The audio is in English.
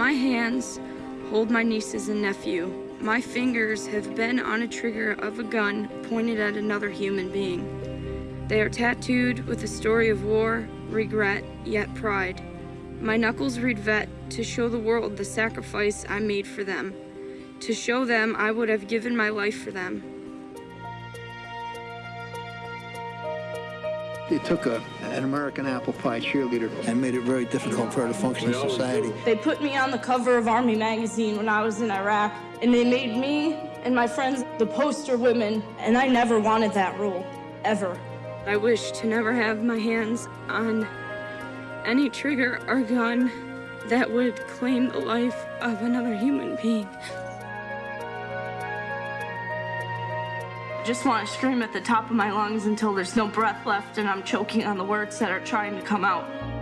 My hands hold my nieces and nephew. My fingers have been on a trigger of a gun pointed at another human being. They are tattooed with a story of war, regret, yet pride. My knuckles read vet to show the world the sacrifice I made for them. To show them I would have given my life for them. They took a, an American apple pie cheerleader and made it very difficult for her to function in society. They put me on the cover of Army magazine when I was in Iraq, and they made me and my friends the poster women, and I never wanted that role, ever. I wish to never have my hands on any trigger or gun that would claim the life of another human being. Just want to scream at the top of my lungs until there's no breath left and I'm choking on the words that are trying to come out.